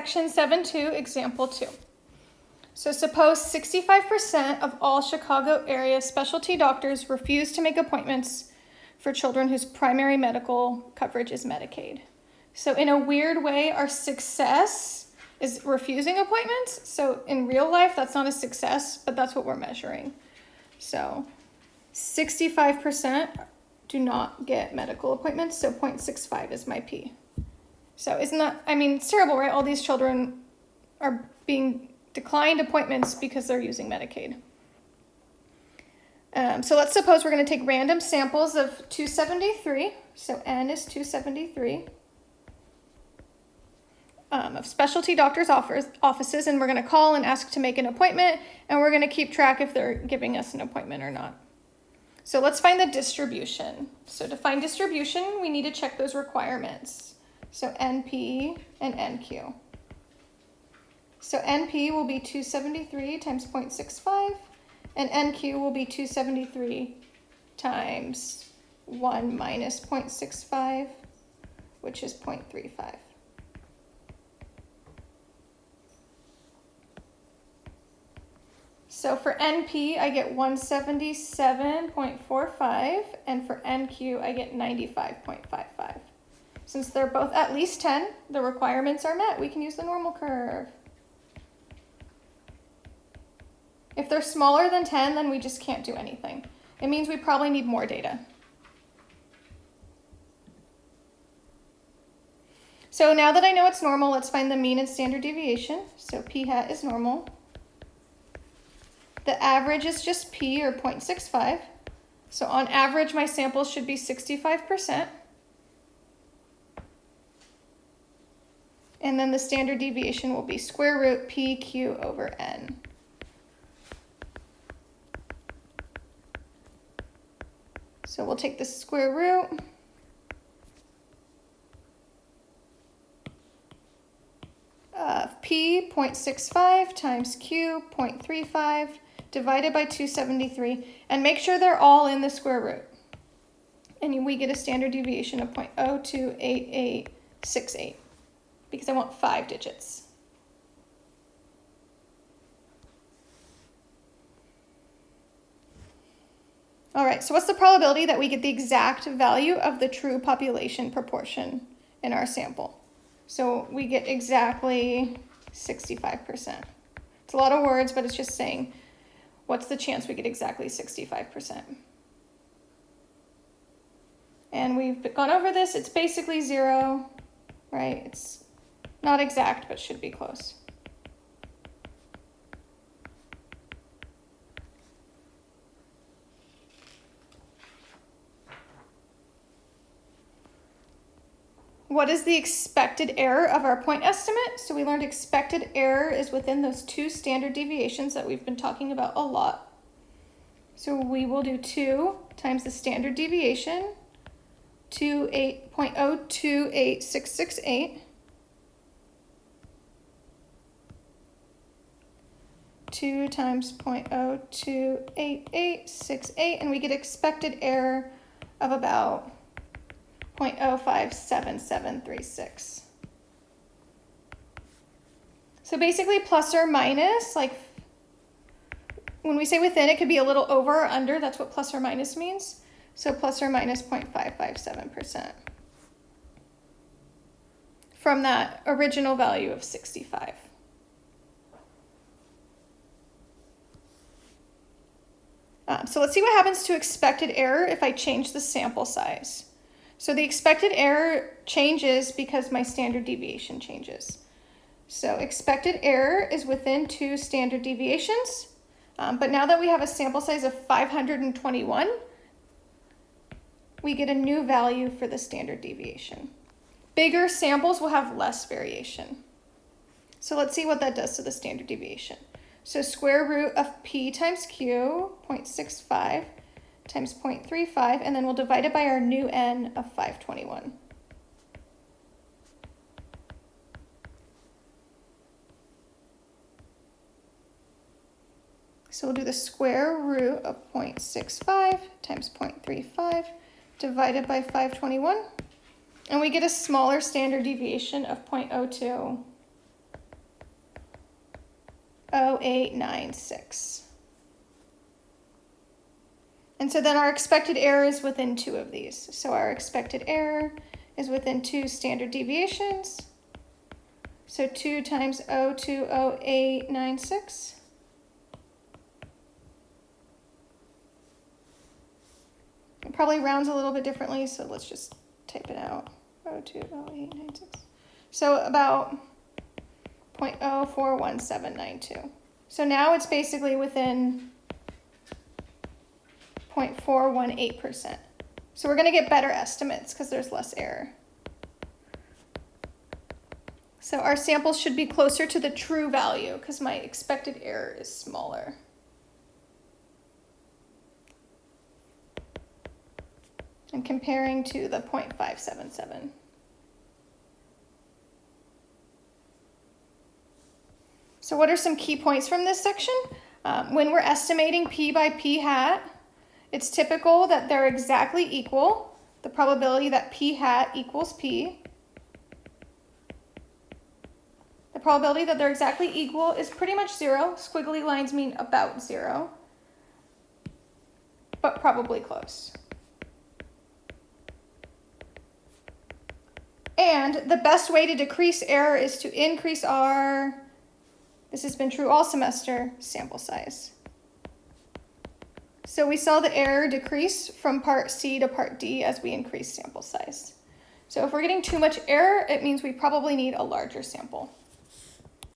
section 7.2, example 2. So suppose 65% of all Chicago area specialty doctors refuse to make appointments for children whose primary medical coverage is Medicaid. So in a weird way, our success is refusing appointments. So in real life, that's not a success, but that's what we're measuring. So 65% do not get medical appointments, so 0.65 is my P. So isn't that, I mean, it's terrible, right? All these children are being declined appointments because they're using Medicaid. Um, so let's suppose we're going to take random samples of 273. So N is 273 um, of specialty doctors' offers, offices, and we're going to call and ask to make an appointment, and we're going to keep track if they're giving us an appointment or not. So let's find the distribution. So to find distribution, we need to check those requirements. So NP and NQ. So NP will be 273 times 0.65, and NQ will be 273 times 1 minus 0.65, which is 0.35. So for NP, I get 177.45, and for NQ, I get 95.55. Since they're both at least 10, the requirements are met. We can use the normal curve. If they're smaller than 10, then we just can't do anything. It means we probably need more data. So now that I know it's normal, let's find the mean and standard deviation. So p hat is normal. The average is just p, or 0.65. So on average, my sample should be 65%. And then the standard deviation will be square root pq over n. So we'll take the square root. Of p 0.65 times q 0.35 divided by 273 and make sure they're all in the square root. And we get a standard deviation of 0.028868 because I want five digits. All right, so what's the probability that we get the exact value of the true population proportion in our sample? So we get exactly 65%. It's a lot of words, but it's just saying, what's the chance we get exactly 65%? And we've gone over this, it's basically zero, right? It's not exact, but should be close. What is the expected error of our point estimate? So we learned expected error is within those two standard deviations that we've been talking about a lot. So we will do 2 times the standard deviation, 28.028668. 2 times 0.028868, and we get expected error of about 0.057736. So basically plus or minus, like when we say within, it could be a little over or under. That's what plus or minus means. So plus or minus 0.557% from that original value of 65. Um, so let's see what happens to expected error if I change the sample size. So the expected error changes because my standard deviation changes. So expected error is within two standard deviations. Um, but now that we have a sample size of 521, we get a new value for the standard deviation. Bigger samples will have less variation. So let's see what that does to the standard deviation. So square root of p times q, 0.65, times 0.35, and then we'll divide it by our new n of 521. So we'll do the square root of 0.65 times 0.35 divided by 521. And we get a smaller standard deviation of 0.02 0.0896. And so then our expected error is within two of these. So our expected error is within two standard deviations. So 2 times 0.20896. It probably rounds a little bit differently, so let's just type it out. 0.20896. So about 0.041792. So now it's basically within 0.418%. So we're going to get better estimates because there's less error. So our sample should be closer to the true value because my expected error is smaller. And comparing to the 0.577. So what are some key points from this section? Um, when we're estimating p by p hat, it's typical that they're exactly equal. The probability that p hat equals p. The probability that they're exactly equal is pretty much zero. Squiggly lines mean about zero, but probably close. And the best way to decrease error is to increase our, this has been true all semester, sample size. So we saw the error decrease from part C to part D as we increase sample size. So if we're getting too much error, it means we probably need a larger sample.